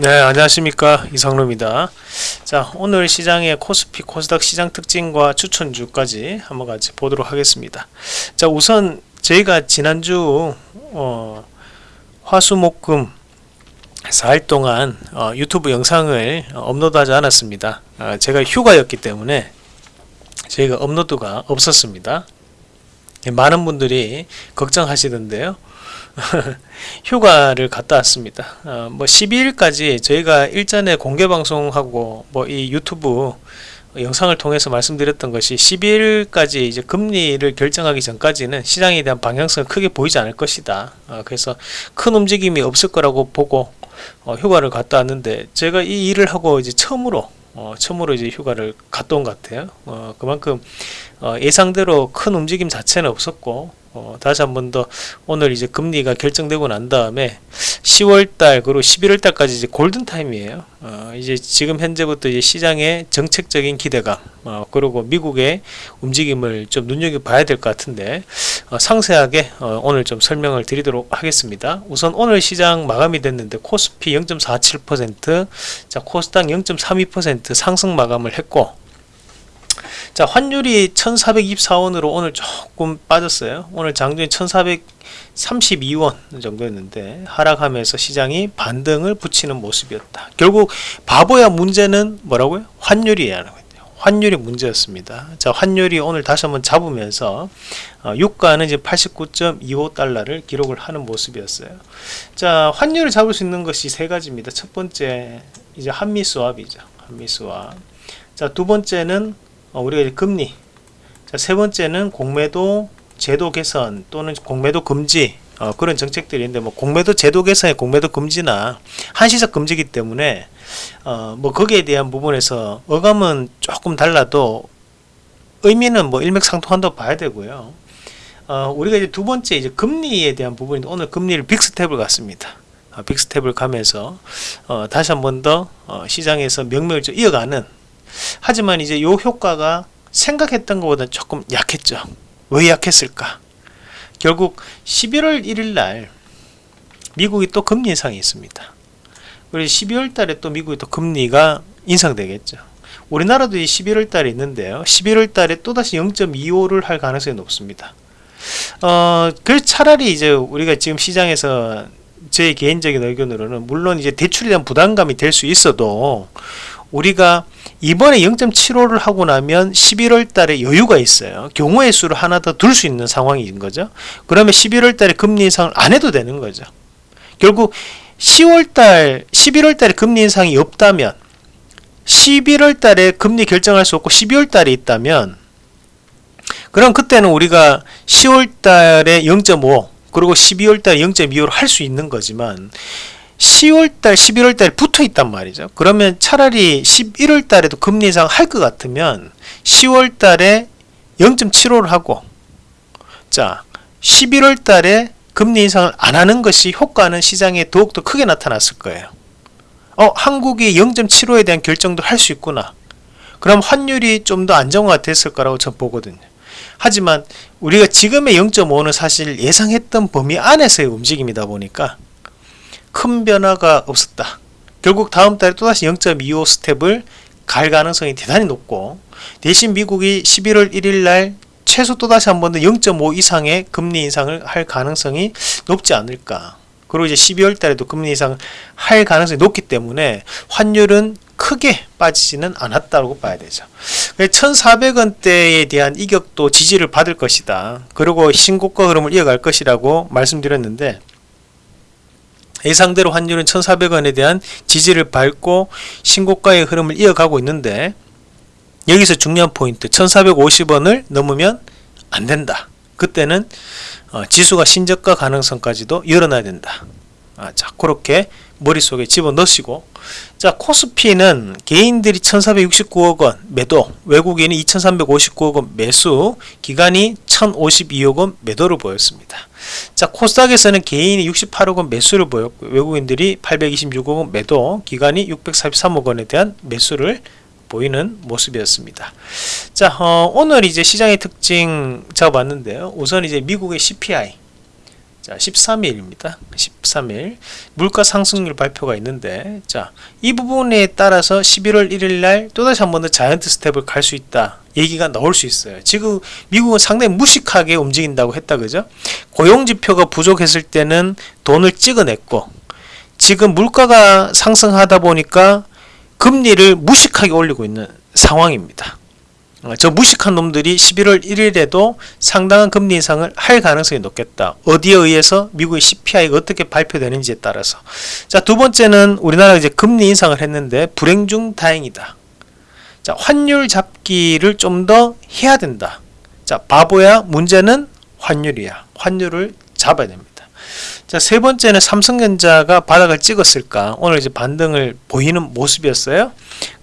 네 안녕하십니까. 이상로입니다. 자 오늘 시장의 코스피 코스닥 시장 특징과 추천주까지 한번 같이 보도록 하겠습니다. 자 우선 저희가 지난주 어, 화수목금 4일 동안 어, 유튜브 영상을 업로드하지 않았습니다. 어, 제가 휴가였기 때문에 저희가 업로드가 없었습니다. 많은 분들이 걱정하시던데요 휴가를 갔다 왔습니다. 어, 뭐 12일까지 저희가 일전에 공개 방송하고 뭐 이 유튜브 영상을 통해서 말씀드렸던 것이 12일까지 이제 금리를 결정하기 전까지는 시장에 대한 방향성을 크게 보이지 않을 것이다. 어, 그래서 큰 움직임이 없을 거라고 보고 어, 휴가를 갔다 왔는데 제가 이 일을 하고 이제 처음으로 어, 처음으로 이제 휴가를 갔다 온 것 같아요. 어, 그만큼 어, 예상대로 큰 움직임 자체는 없었고 어, 다시 한 번 더 오늘 이제 금리가 결정되고 난 다음에 10월달 그리고 11월달까지 이제 골든 타임이에요. 어, 이제 지금 현재부터 이제 시장의 정책적인 기대감 어, 그리고 미국의 움직임을 좀 눈여겨 봐야 될 것 같은데 어, 상세하게 어, 오늘 좀 설명을 드리도록 하겠습니다. 우선 오늘 시장 마감이 됐는데 코스피 0.47%자 코스닥 0.32% 상승 마감을 했고 자 환율이 1424원으로 오늘 조금 빠졌어요. 오늘 장중에 1432원 정도였는데 하락하면서 시장이 반등을 붙이는 모습이었다. 결국 바보야 문제는 뭐라고요? 환율이에요. 환율이 문제였습니다. 자 환율이 오늘 다시 한번 잡으면서 어, 유가는 이제 89.25달러를 기록을 하는 모습이었어요. 자 환율을 잡을 수 있는 것이 세 가지입니다. 첫 번째 이제 한미 수합이죠. 한미 수합. 자 두 번째는 어, 우리가 금리 자, 세 번째는 공매도 제도 개선 또는 공매도 금지 어, 그런 정책들이 있는데 뭐 공매도 제도 개선에 공매도 금지나 한시적 금지기 때문에 어, 뭐 거기에 대한 부분에서 어감은 조금 달라도 의미는 뭐 일맥상통한다고 봐야 되고요. 어, 우리가 이제 두 번째 이제 금리에 대한 부분이 오늘 금리를 빅스텝을 갔습니다. 어, 빅스텝을 가면서 어, 다시 한 번더 어, 시장에서 명맥을 좀 이어가는 하지만 이제 요 효과가 생각했던 것보다 조금 약했죠. 왜 약했을까? 결국 11월 1일 날 미국이 또 금리 인상이 있습니다. 그리고 12월 달에 또 미국이 또 금리가 인상되겠죠. 우리나라도 11월 달에 있는데요. 11월 달에 또다시 0.25를 할 가능성이 높습니다. 어, 그 차라리 이제 우리가 지금 시장에서 제 개인적인 의견으로는 물론 이제 대출에 대한 부담감이 될 수 있어도 우리가 이번에 0.75를 하고 나면 11월 달에 여유가 있어요. 경우의 수를 하나 더 둘 수 있는 상황인 거죠. 그러면 11월 달에 금리 인상을 안 해도 되는 거죠. 결국 10월 달, 11월 달에 금리 인상이 없다면 11월 달에 금리 결정할 수 없고 12월 달에 있다면 그럼 그때는 우리가 10월 달에 0.5 그리고 12월 달에 0.25를 할수 있는 거지만 10월달 11월달 붙어 있단 말이죠. 그러면 차라리 11월달에도 금리 인상 할 것 같으면 10월달에 0.75를 하고 자 11월달에 금리 인상을 안 하는 것이 효과는 시장에 더욱더 크게 나타났을 거예요. 어 한국이 0.75에 대한 결정도 할 수 있구나. 그럼 환율이 좀 더 안정화가 됐을 거라고 저 보거든요. 하지만 우리가 지금의 0.5는 사실 예상했던 범위 안에서의 움직임이다 보니까 큰 변화가 없었다. 결국 다음 달에 또다시 0.25 스텝을 갈 가능성이 대단히 높고 대신 미국이 11월 1일 날 최소 또다시 한 번 더 0.5 이상의 금리 인상을 할 가능성이 높지 않을까. 그리고 이제 12월 달에도 금리 인상을 할 가능성이 높기 때문에 환율은 크게 빠지지는 않았다고 봐야 되죠. 1400원대에 대한 이격도 지지를 받을 것이다. 그리고 신고가 흐름을 이어갈 것이라고 말씀드렸는데 예상대로 환율은 1400원에 대한 지지를 밟고 신고가의 흐름을 이어가고 있는데 여기서 중요한 포인트 1450원을 넘으면 안된다. 그때는 어, 지수가 신저가 가능성까지도 열어놔야 된다. 아, 자 그렇게 머릿속에 집어넣으시고. 자 코스피는 개인들이 1469억원 매도 외국인이 2359억원 매수 기간이 1052억 원 매도를 보였습니다. 자 코스닥에서는 개인이 68억 원 매수를 보였고 외국인들이 826억 원 매도 기간이 643억 원에 대한 매수를 보이는 모습이었습니다. 자 어, 오늘 이제 시장의 특징 잡아봤는데요. 우선 이제 미국의 CPI 자, 13일입니다. 13일 물가 상승률 발표가 있는데 자, 이 부분에 따라서 11월 1일 날 또다시 한 번 더 자이언트 스텝을 갈 수 있다. 얘기가 나올 수 있어요. 지금 미국은 상당히 무식하게 움직인다고 했다. 그죠? 고용 지표가 부족했을 때는 돈을 찍어냈고 지금 물가가 상승하다 보니까 금리를 무식하게 올리고 있는 상황입니다. 어, 저 무식한 놈들이 11월 1일에도 상당한 금리 인상을 할 가능성이 높겠다. 어디에 의해서 미국의 CPI가 어떻게 발표되는지에 따라서. 자, 두 번째는 우리나라가 이제 금리 인상을 했는데 불행 중 다행이다. 자, 환율 잡기를 좀 더 해야 된다. 자, 바보야. 문제는 환율이야. 환율을 잡아야 됩니다. 자, 세 번째는 삼성전자가 바닥을 찍었을까? 오늘 이제 반등을 보이는 모습이었어요.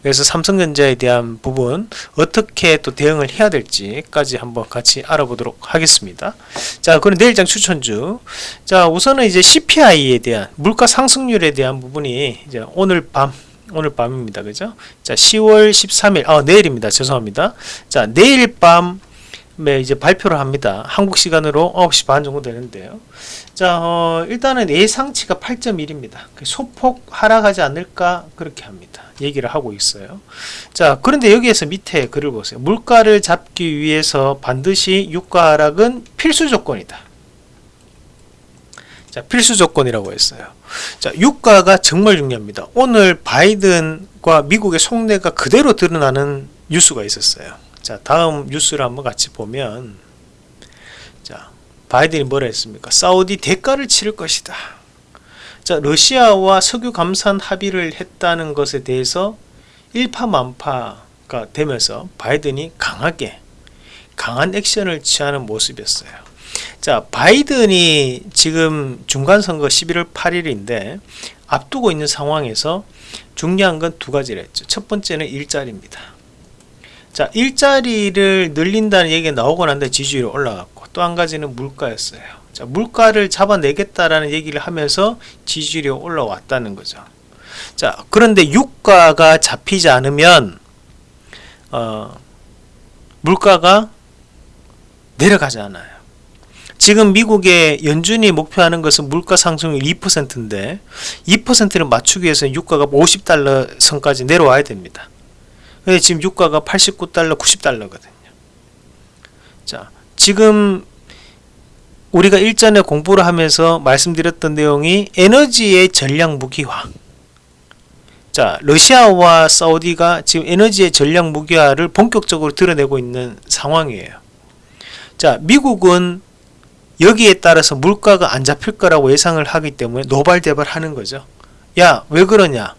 그래서 삼성전자에 대한 부분 어떻게 또 대응을 해야 될지까지 한번 같이 알아보도록 하겠습니다. 자, 그럼 내일장 추천주. 자, 우선은 이제 CPI에 대한 물가 상승률에 대한 부분이 이제 오늘 밤 오늘 밤입니다. 그죠? 자, 10월 13일, 아, 내일입니다. 죄송합니다. 자, 내일 밤 네, 이제 발표를 합니다. 한국 시간으로 9시 반 정도 되는데요. 자, 어, 일단은 예상치가 8.1입니다. 소폭 하락하지 않을까 그렇게 합니다. 얘기를 하고 있어요. 자, 그런데 여기에서 밑에 글을 보세요. 물가를 잡기 위해서 반드시 유가 하락은 필수 조건이다. 자, 필수 조건이라고 했어요. 자, 유가가 정말 중요합니다. 오늘 바이든과 미국의 속내가 그대로 드러나는 뉴스가 있었어요. 자, 다음 뉴스를 한번 같이 보면 자, 바이든이 뭐라 했습니까? 사우디 대가를 치를 것이다. 자, 러시아와 석유 감산 합의를 했다는 것에 대해서 일파만파가 되면서 바이든이 강하게 강한 액션을 취하는 모습이었어요. 자, 바이든이 지금 중간선거 11월 8일인데 앞두고 있는 상황에서 중요한 건 두 가지를 했죠. 첫 번째는 일자리입니다. 자, 일자리를 늘린다는 얘기가 나오고 난데 지지율이 올라갔고 또 한 가지는 물가였어요. 자, 물가를 잡아내겠다라는 얘기를 하면서 지지율이 올라왔다는 거죠. 자, 그런데 유가가 잡히지 않으면 어, 물가가 내려가지 않아요. 지금 미국의 연준이 목표하는 것은 물가 상승률 2%인데 2%를 맞추기 위해서 유가가 50달러 선까지 내려와야 됩니다. 근데 지금 유가가 89달러, 90달러거든요. 자, 지금 우리가 일전에 공부를 하면서 말씀드렸던 내용이 에너지의 전략 무기화. 자, 러시아와 사우디가 지금 에너지의 전략 무기화를 본격적으로 드러내고 있는 상황이에요. 자, 미국은 여기에 따라서 물가가 안 잡힐 거라고 예상을 하기 때문에 노발대발 하는 거죠. 야, 왜 그러냐?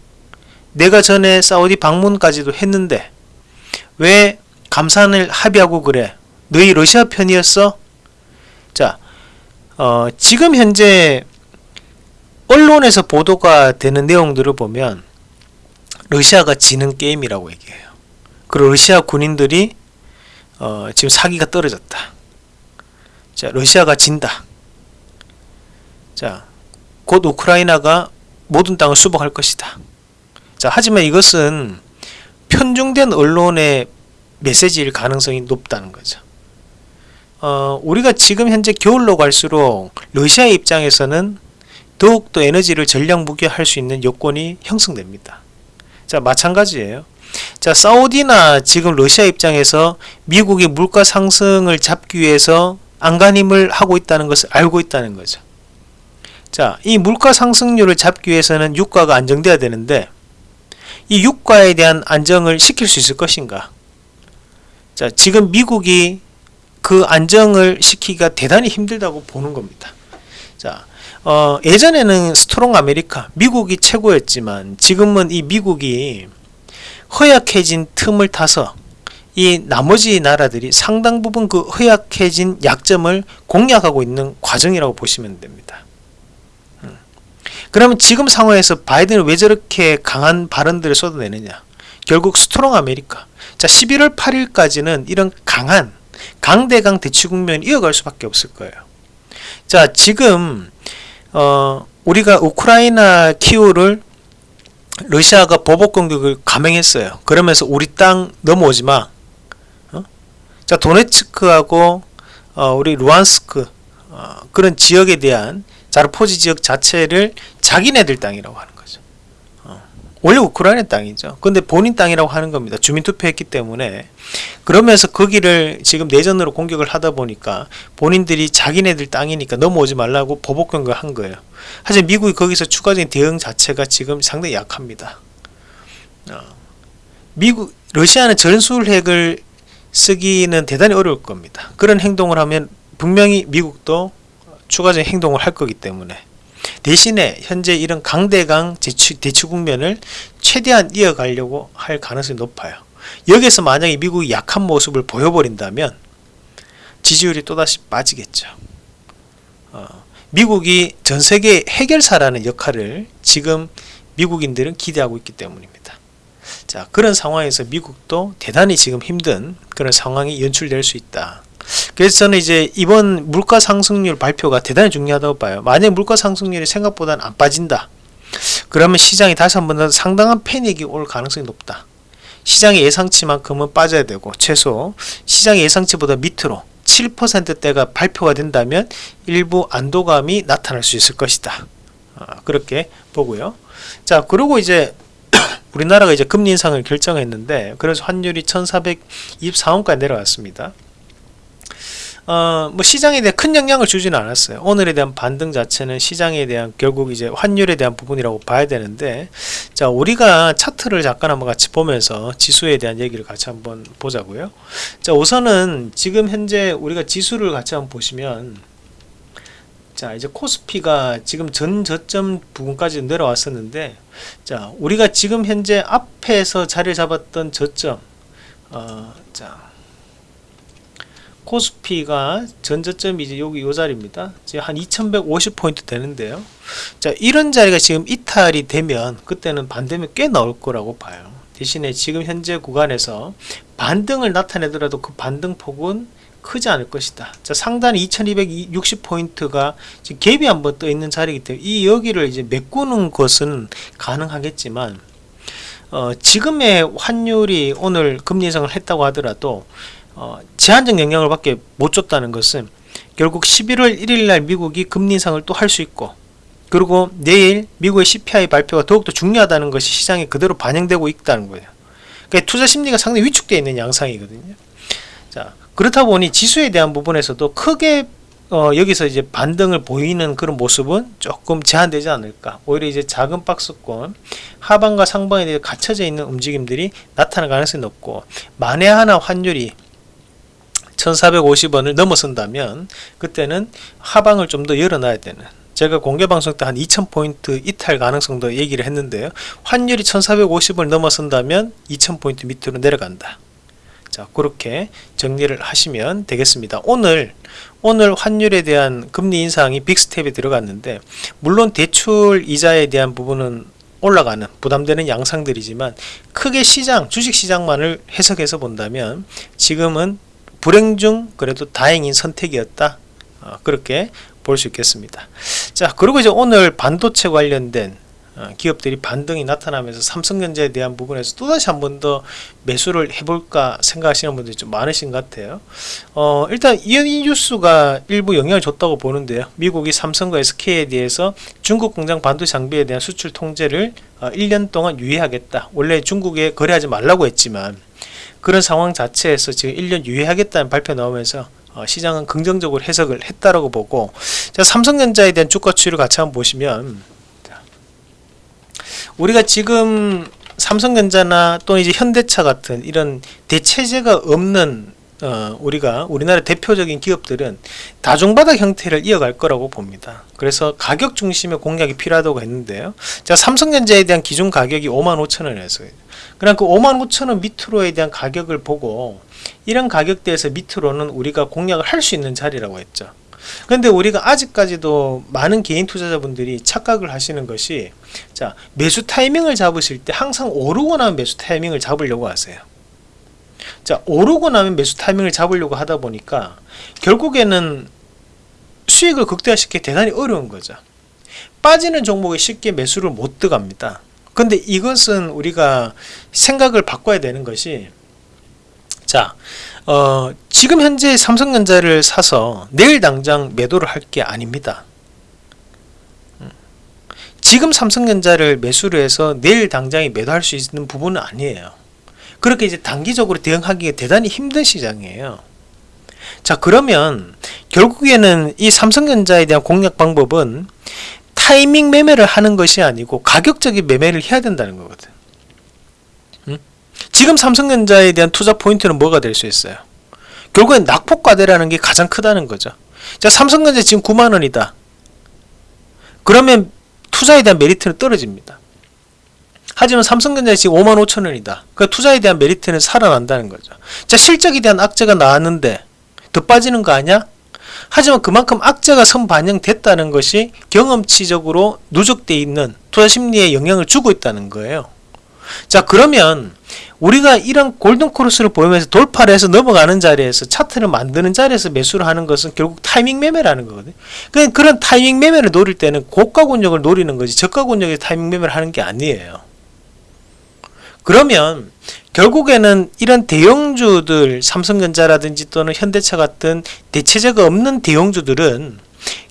내가 전에 사우디 방문까지도 했는데 왜 감산을 합의하고 그래? 너희 러시아 편이었어? 자, 어, 지금 현재 언론에서 보도가 되는 내용들을 보면 러시아가 지는 게임이라고 얘기해요. 그리고 러시아 군인들이 어, 지금 사기가 떨어졌다. 자, 러시아가 진다. 자, 곧 우크라이나가 모든 땅을 수복할 것이다. 자, 하지만 이것은 편중된 언론의 메시지일 가능성이 높다는 거죠. 어, 우리가 지금 현재 겨울로 갈수록 러시아 입장에서는 더욱더 에너지를 전략 무기화할 수 있는 여건이 형성됩니다. 자, 마찬가지예요. 자, 사우디나 지금 러시아 입장에서 미국의 물가 상승을 잡기 위해서 안간힘을 하고 있다는 것을 알고 있다는 거죠. 자, 이 물가 상승률을 잡기 위해서는 유가가 안정돼야 되는데 이 유가에 대한 안정을 시킬 수 있을 것인가? 자, 지금 미국이 그 안정을 시키기가 대단히 힘들다고 보는 겁니다. 자, 어, 예전에는 strong America, 미국이 최고였지만 지금은 이 미국이 허약해진 틈을 타서 이 나머지 나라들이 상당 부분 그 허약해진 약점을 공략하고 있는 과정이라고 보시면 됩니다. 음. 그러면 지금 상황에서 바이든은 왜 저렇게 강한 발언들을 쏟아내느냐? 결국 strong America. 자, 11월 8일까지는 이런 강한 강대강 대치 국면을 이어갈 수밖에 없을 거예요. 자, 지금 어, 우리가 우크라이나 키우를 러시아가 보복 공격을 감행했어요. 그러면서 우리 땅 넘어오지 마. 자 도네츠크하고 어, 우리 루한스크 어, 그런 지역에 대한 자르포지 지역 자체를 자기네들 땅이라고 하는 거죠. 어, 원래 우크라이나 땅이죠. 근데 본인 땅이라고 하는 겁니다. 주민투표했기 때문에 그러면서 거기를 지금 내전으로 공격을 하다 보니까 본인들이 자기네들 땅이니까 넘어오지 말라고 보복 공격을 한 거예요. 하지만 미국이 거기서 추가적인 대응 자체가 지금 상당히 약합니다. 어, 미국 러시아는 전술핵을 쓰기는 대단히 어려울 겁니다. 그런 행동을 하면 분명히 미국도 추가적인 행동을 할 거기 때문에 대신에 현재 이런 강대강 대치, 대치 국면을 최대한 이어가려고 할 가능성이 높아요. 여기서 만약에 미국이 약한 모습을 보여버린다면 지지율이 또다시 빠지겠죠. 어, 미국이 전 세계 해결사라는 역할을 지금 미국인들은 기대하고 있기 때문입니다. 자 그런 상황에서 미국도 대단히 지금 힘든 그런 상황이 연출될 수 있다. 그래서 저는 이제 이번 물가 상승률 발표가 대단히 중요하다고 봐요. 만약 물가 상승률이 생각보다는 안 빠진다. 그러면 시장이 다시 한 번 더 상당한 패닉이 올 가능성이 높다. 시장의 예상치만큼은 빠져야 되고 최소 시장의 예상치보다 밑으로 7%대가 발표가 된다면 일부 안도감이 나타날 수 있을 것이다. 아, 그렇게 보고요. 자, 그리고 이제 우리나라가 이제 금리 인상을 결정했는데 그래서 환율이 1424원까지 내려왔습니다. 어, 뭐 시장에 대한 큰 영향을 주지는 않았어요. 오늘에 대한 반등 자체는 시장에 대한 결국 이제 환율에 대한 부분이라고 봐야 되는데 자 우리가 차트를 잠깐 한번 같이 보면서 지수에 대한 얘기를 같이 한번 보자고요. 자 우선은 지금 현재 우리가 지수를 같이 한번 보시면 자 이제 코스피가 지금 전 저점 부분까지 내려왔었는데 자 우리가 지금 현재 앞에서 자리를 잡았던 저점 어, 자 코스피가 전저점이 이제 여기 요 자리입니다. 이제 한 2150포인트 되는데요. 자, 이런 자리가 지금 이탈이 되면 그때는 반대면 꽤 나올 거라고 봐요. 대신에 지금 현재 구간에서 반등을 나타내더라도 그 반등 폭은 크지 않을 것이다. 자, 상단 2260포인트가 지금 갭이 한번 떠 있는 자리이기 때문에 이 여기를 이제 메꾸는 것은 가능하겠지만 어, 지금의 환율이 오늘 금리 인상을 했다고 하더라도 어, 제한적 영향을 밖에 못 줬다는 것은 결국 11월 1일 날 미국이 금리 인상을 또 할 수 있고 그리고 내일 미국의 CPI 발표가 더욱더 중요하다는 것이 시장에 그대로 반영되고 있다는 거예요. 그러니까 투자 심리가 상당히 위축되어 있는 양상이거든요. 자, 그렇다 보니 지수에 대한 부분에서도 크게 어, 여기서 이제 반등을 보이는 그런 모습은 조금 제한되지 않을까. 오히려 이제 작은 박스권 하방과 상방에 대해 갇혀져 있는 움직임들이 나타날 가능성이 높고 만에 하나 환율이 1450원을 넘어선다면 그때는 하방을 좀 더 열어놔야 되는. 제가 공개방송 때 한 2000포인트 이탈 가능성도 얘기를 했는데요. 환율이 1450을 넘어선다면 2000포인트 밑으로 내려간다. 자 그렇게 정리를 하시면 되겠습니다. 오늘 오늘 환율에 대한 금리 인상이 빅스텝에 들어갔는데 물론 대출 이자에 대한 부분은 올라가는 부담되는 양상들이지만 크게 시장 주식시장만을 해석해서 본다면 지금은 불행 중 그래도 다행인 선택이었다. 어, 그렇게 볼 수 있겠습니다. 자 그리고 이제 오늘 반도체 관련된 어, 기업들이 반등이 나타나면서 삼성전자에 대한 부분에서 또다시 한 번 더 매수를 해볼까 생각하시는 분들이 좀 많으신 것 같아요. 어, 일단 이 뉴스가 일부 영향을 줬다고 보는데요. 미국이 삼성과 SK에 대해서 중국 공장 반도체 장비에 대한 수출 통제를 어, 1년 동안 유예하겠다. 원래 중국에 거래하지 말라고 했지만 그런 상황 자체에서 지금 1년 유예하겠다는 발표 나오면서 어, 시장은 긍정적으로 해석을 했다라고 보고 자, 삼성전자에 대한 주가 추이를 같이 한번 보시면 자, 우리가 지금 삼성전자나 또는 이제 현대차 같은 이런 대체제가 없는 어, 우리가 우리나라 대표적인 기업들은 다중바닥 형태를 이어갈 거라고 봅니다. 그래서 가격 중심의 공략이 필요하다고 했는데요. 자, 삼성전자에 대한 기준 가격이 55,000원에서 그럼 그 55,000원 밑으로에 대한 가격을 보고 이런 가격대에서 밑으로는 우리가 공략을 할 수 있는 자리라고 했죠. 근데 우리가 아직까지도 많은 개인 투자자분들이 착각을 하시는 것이 자 매수 타이밍을 잡으실 때 항상 오르고 나면 매수 타이밍을 잡으려고 하세요. 자 오르고 나면 매수 타이밍을 잡으려고 하다 보니까 결국에는 수익을 극대화시키기 대단히 어려운 거죠 빠지는 종목에 쉽게 매수를 못 들어갑니다 근데 이것은 우리가 생각을 바꿔야 되는 것이 자, 어, 지금 현재 삼성전자를 사서 내일 당장 매도를 할 게 아닙니다. 음. 지금 삼성전자를 매수를 해서 내일 당장에 매도할 수 있는 부분은 아니에요. 그렇게 이제 단기적으로 대응하기가 대단히 힘든 시장이에요. 자, 그러면 결국에는 이 삼성전자에 대한 공략 방법은 타이밍 매매를 하는 것이 아니고 가격적인 매매를 해야 된다는 거거든. 음? 지금 삼성전자에 대한 투자 포인트는 뭐가 될 수 있어요? 결국엔 낙폭과대라는 게 가장 크다는 거죠. 자, 삼성전자 지금 9만 원이다. 그러면 투자에 대한 메리트는 떨어집니다. 하지만 삼성전자 지금 5만 5천 원이다. 그 투자에 대한 메리트는 살아난다는 거죠. 자, 실적에 대한 악재가 나왔는데 더 빠지는 거 아니야? 하지만 그만큼 악재가 선반영됐다는 것이 경험치적으로 누적되어 있는 투자 심리에 영향을 주고 있다는 거예요. 자 그러면 우리가 이런 골든크로스를 보면서 돌파를 해서 넘어가는 자리에서 차트를 만드는 자리에서 매수를 하는 것은 결국 타이밍 매매라는 거거든요. 그냥 그런 타이밍 매매를 노릴 때는 고가 권역을 노리는 거지 저가 권역에 타이밍 매매를 하는 게 아니에요. 그러면 결국에는 이런 대형주들 삼성전자라든지 또는 현대차 같은 대체제가 없는 대형주들은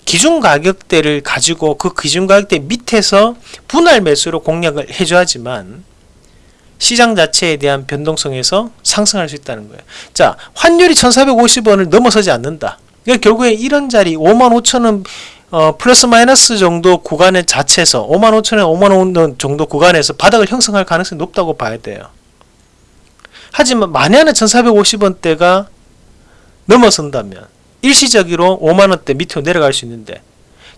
기준 가격대를 가지고 그 기준 가격대 밑에서 분할 매수로 공략을 해줘야지만 시장 자체에 대한 변동성에서 상승할 수 있다는 거예요. 자, 환율이 1450원을 넘어서지 않는다. 그러니까 결국에 이런 자리 5만 5천원 어, 플러스 마이너스 정도 구간의 자체에서 5만 5천원, 5만 원 정도 구간에서 바닥을 형성할 가능성이 높다고 봐야 돼요. 하지만 만약에 1450원대가 넘어선다면 일시적으로 5만원대 밑으로 내려갈 수 있는데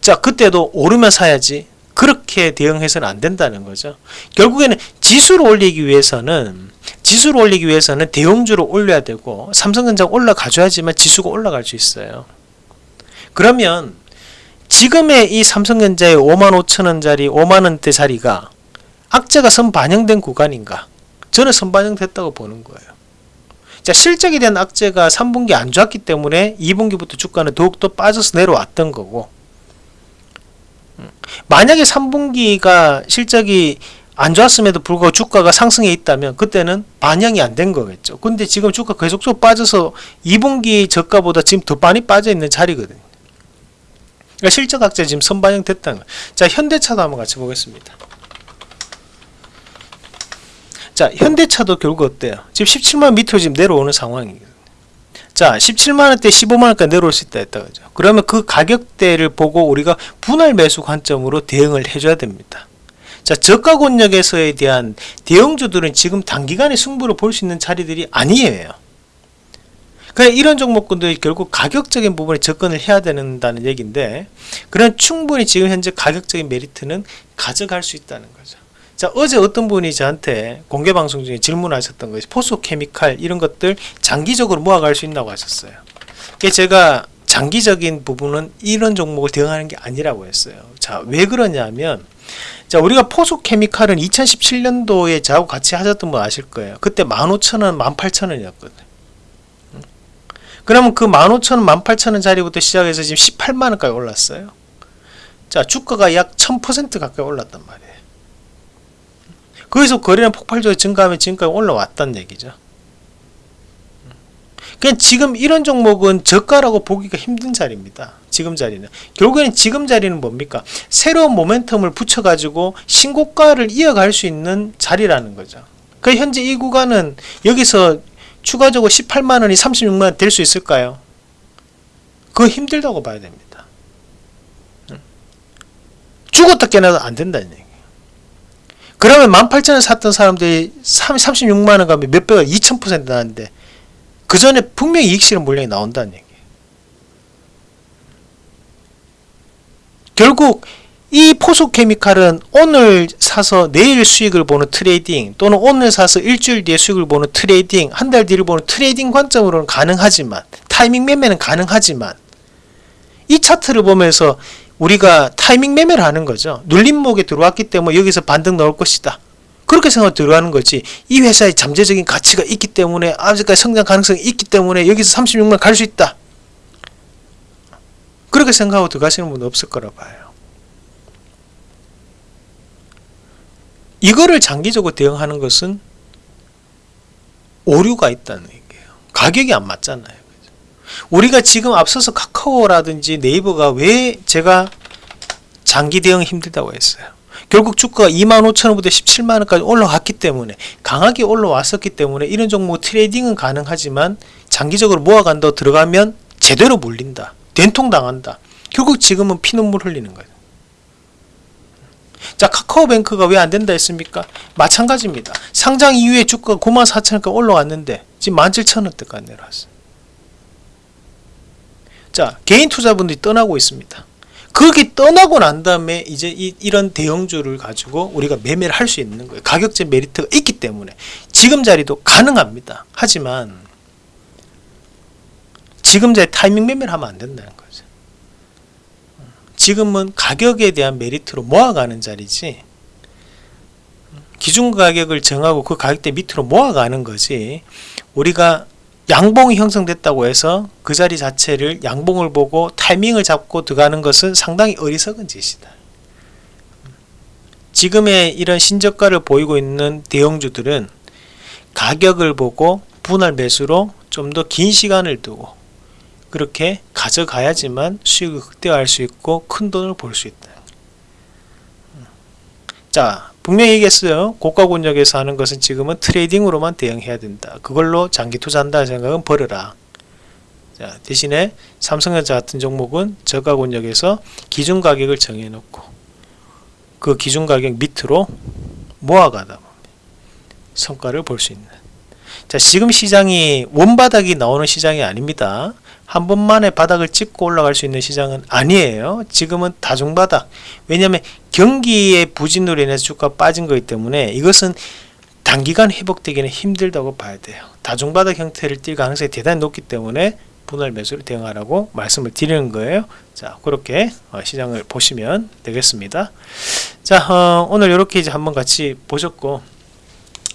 자 그때도 오르면 사야지 그렇게 대응해서는 안 된다는 거죠. 결국에는 지수를 올리기 위해서는 지수를 올리기 위해서는 대형주를 올려야 되고 삼성전자가 올라가줘야지만 지수가 올라갈 수 있어요. 그러면 지금의 이 삼성전자의 5만 5천원짜리 5만원대 자리가 악재가 선 반영된 구간인가? 저는 선 반영됐다고 보는 거예요. 자 실적에 대한 악재가 3분기 안 좋았기 때문에 2분기부터 주가는 더욱더 빠져서 내려왔던 거고 음, 만약에 3분기가 실적이 안 좋았음에도 불구하고 주가가 상승해 있다면 그때는 반영이 안 된 거겠죠. 근데 지금 주가 계속적으로 빠져서 2분기 저가보다 지금 더 많이 빠져 있는 자리거든요. 그러니까 실적 악재 지금 선반영 됐다는 거예요. 자, 현대차도 한번 같이 보겠습니다. 자, 현대차도 결국 어때요? 지금 17만 밑으로 지금 내려오는 상황이거든요. 자, 17만원대 15만원까지 내려올 수 있다 했다 그죠? 그러면 그 가격대를 보고 우리가 분할 매수 관점으로 대응을 해줘야 됩니다. 자, 저가 권역에서에 대한 대형주들은 지금 단기간에 승부를 볼 수 있는 자리들이 아니에요. 그냥 이런 종목군들이 결국 가격적인 부분에 접근을 해야 된다는 얘기인데 그런 충분히 지금 현재 가격적인 메리트는 가져갈 수 있다는 거죠. 자 어제 어떤 분이 저한테 공개 방송 중에 질문하셨던 것이 포수 케미칼 이런 것들 장기적으로 모아갈 수 있다고 하셨어요. 제가 장기적인 부분은 이런 종목을 대응하는 게 아니라고 했어요. 자 왜 그러냐면 자 우리가 포수 케미칼은 2017년도에 저하고 같이 하셨던 분 아실 거예요. 그때 15,000원, 18,000원이었거든요. 그러면 그 15,000원, 18,000원 자리부터 시작해서 지금 18만원까지 올랐어요. 자, 주가가 약 1000% 가까이 올랐단 말이에요. 거기서 거래량 폭발적으로 증가하면 지금까지 올라왔다는 얘기죠. 그냥 지금 이런 종목은 저가라고 보기가 힘든 자리입니다. 지금 자리는. 결국에는 지금 자리는 뭡니까? 새로운 모멘텀을 붙여가지고 신고가를 이어갈 수 있는 자리라는 거죠. 그 현재 이 구간은 여기서 추가적으로 18만원이 36만원 될 수 있을까요? 그거 힘들다고 봐야 됩니다. 죽었다 깨나도 안 된다는 얘기예요. 그러면 18,000원 샀던 사람들이 36만원 가면 몇 배가 2000% 나는데 그 전에 분명히 이익실현 물량이 나온다는 얘기예요. 결국 이 포스코케미칼은 오늘 사서 내일 수익을 보는 trading 또는 오늘 사서 일주일 뒤에 수익을 보는 trading 한 달 뒤를 보는 trading 관점으로는 가능하지만 타이밍 매매는 가능하지만 이 차트를 보면서 우리가 타이밍 매매를 하는 거죠. 눌림목에 들어왔기 때문에 여기서 반등 나올 것이다. 그렇게 생각하고 들어가는 거지. 이 회사의 잠재적인 가치가 있기 때문에 아직까지 성장 가능성이 있기 때문에 여기서 36만 갈 수 있다. 그렇게 생각하고 들어가시는 분은 없을 거라 봐요 이거를 장기적으로 대응하는 것은 오류가 있다는 얘기예요. 가격이 안 맞잖아요. 우리가 지금 앞서서 카카오라든지 네이버가 왜 제가 장기 대응 힘들다고 했어요. 결국 주가가 25,000원부터 17만원까지 올라갔기 때문에 강하게 올라왔었기 때문에 이런 종목 트레이딩은 가능하지만 장기적으로 모아간다 들어가면 제대로 물린다. 된통 당한다. 결국 지금은 피눈물 흘리는 거예요. 자 카카오뱅크가 왜 안 된다 했습니까? 마찬가지입니다. 상장 이후에 주가가 94,000원까지 올라왔는데 지금 17,000원대까지 내려왔어요. 자 개인 투자분들이 떠나고 있습니다. 그게 떠나고 난 다음에 이제 이, 이런 대형주를 가지고 우리가 매매를 할 수 있는 거예요. 가격제 메리트가 있기 때문에 지금 자리도 가능합니다. 하지만 지금 자리 타이밍 매매를 하면 안 된다는 거죠. 지금은 가격에 대한 메리트로 모아가는 자리지 기준 가격을 정하고 그 가격대 밑으로 모아가는 거지 우리가 양봉이 형성됐다고 해서 그 자리 자체를 양봉을 보고 타이밍을 잡고 들어가는 것은 상당히 어리석은 짓이다. 지금의 이런 신저가를 보이고 있는 대형주들은 가격을 보고 분할 매수로 좀 더 긴 시간을 두고 그렇게 가져가야지만 수익을 극대화할 수 있고 큰 돈을 벌 수 있다. 자, 분명히 얘기했어요. 고가 권역에서 하는 것은 지금은 트레이딩으로만 대응해야 된다. 그걸로 장기 투자한다는 생각은 버려라. 자, 대신에 삼성전자 같은 종목은 저가 권역에서 기준 가격을 정해놓고 그 기준 가격 밑으로 모아가다 성과를 볼 수 있는. 자, 지금 시장이 원바닥이 나오는 시장이 아닙니다. 한 번만에 바닥을 찍고 올라갈 수 있는 시장은 아니에요. 지금은 다중바닥. 왜냐하면 경기의 부진으로 인해서 주가 빠진 거기 때문에 이것은 단기간 회복되기는 힘들다고 봐야 돼요. 다중바닥 형태를 띌 가능성이 대단히 높기 때문에 분할 매수를 대응하라고 말씀을 드리는 거예요. 자, 그렇게 어, 시장을 보시면 되겠습니다. 자, 어, 오늘 이렇게 이제 한번 같이 보셨고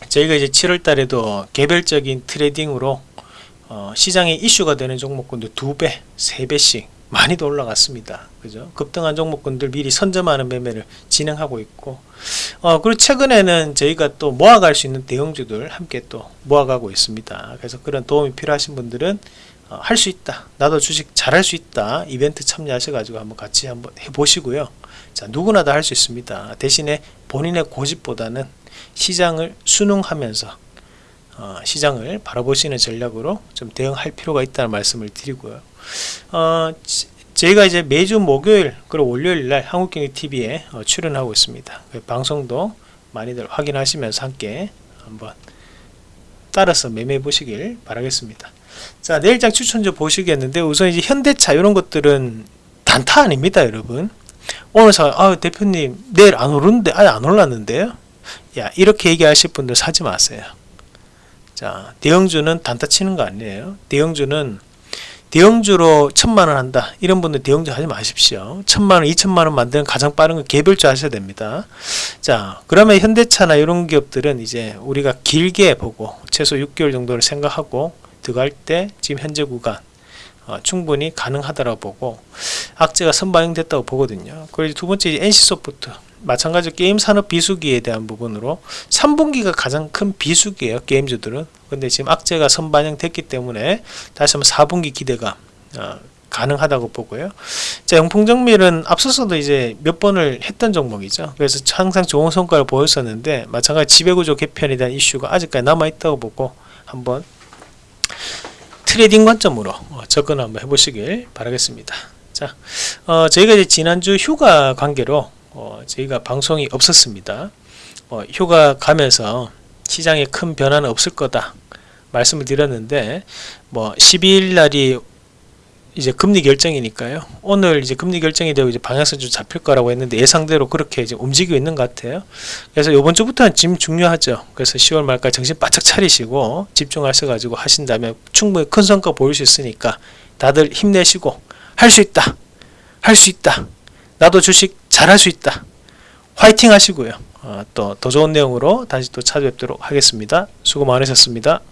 저희가 이제 7월 달에도 개별적인 트레이딩으로 어, 시장에 이슈가 되는 종목군들 두배 세배씩 많이도 올라갔습니다. 그죠? 급등한 종목군들 미리 선점하는 매매를 진행하고 있고, 어, 그리고 최근에는 저희가 또 모아갈 수 있는 대형주들 함께 또 모아가고 있습니다. 그래서 그런 도움이 필요하신 분들은 어, 할수 있다. 나도 주식 잘할 수 있다. 이벤트 참여하셔가지고 한번 같이 한번 해보시고요. 자, 누구나 다 할 수 있습니다. 대신에 본인의 고집보다는 시장을 순응하면서 어, 시장을 바라보시는 전략으로 좀 대응할 필요가 있다는 말씀을 드리고요. 어, 저희가 이제 매주 목요일 그리고 월요일 날 한국경제TV에 어, 출연하고 있습니다. 그 방송도 많이들 확인하시면서 함께 한번 따라서 매매해 보시길 바라겠습니다. 자 내일장 추천주 보시겠는데 우선 이제 현대차 이런 것들은 단타 아닙니다 여러분 오늘 사 아, 대표님 내일 안 오르는데 아예 안 올랐는데요 야 이렇게 얘기하실 분들 사지 마세요 자, 대형주는 단타 치는 거 아니에요. 대형주는 대형주로 천만원 한다. 이런 분들 대형주 하지 마십시오. 천만원, 이천만원 만드는 가장 빠른 건 개별주 하셔야 됩니다. 자, 그러면 현대차나 이런 기업들은 이제 우리가 길게 보고 최소 6개월 정도를 생각하고 들어갈 때 지금 현재 구간 어, 충분히 가능하다고 보고 악재가 선반영됐다고 보거든요. 그리고 두 번째 NC소프트 마찬가지로 게임 산업 비수기에 대한 부분으로 3분기가 가장 큰 비수기예요. 게임주들은. 근데 지금 악재가 선반영됐기 때문에 다시 한번 4분기 기대가 어, 가능하다고 보고요. 자, 영풍정밀은 앞서서도 이제 몇 번을 했던 종목이죠. 그래서 항상 좋은 성과를 보였었는데 마찬가지 지배구조 개편에 대한 이슈가 아직까지 남아있다고 보고 한번 trading 관점으로 어, 접근 한번 해보시길 바라겠습니다. 자, 어, 저희가 이제 지난주 휴가 관계로 어, 저희가 방송이 없었습니다. 어, 휴가 가면서 시장에 큰 변화는 없을 거다 말씀을 드렸는데 뭐 12일 날이 이제 금리 결정이니까요. 오늘 이제 금리 결정이 되고 이제 방향성 좀 잡힐 거라고 했는데 예상대로 그렇게 이제 움직이고 있는 것 같아요. 그래서 이번 주부터는 지금 중요하죠. 그래서 10월 말까지 정신 바짝 차리시고 집중하셔 가지고 하신다면 충분히 큰 성과 보일 수 있으니까 다들 힘내시고 할 수 있다. 할 수 있다. 나도 주식 잘할 수 있다. 화이팅 하시고요. 어, 또더 좋은 내용으로 다시 또 찾아뵙도록 하겠습니다. 수고 많으셨습니다.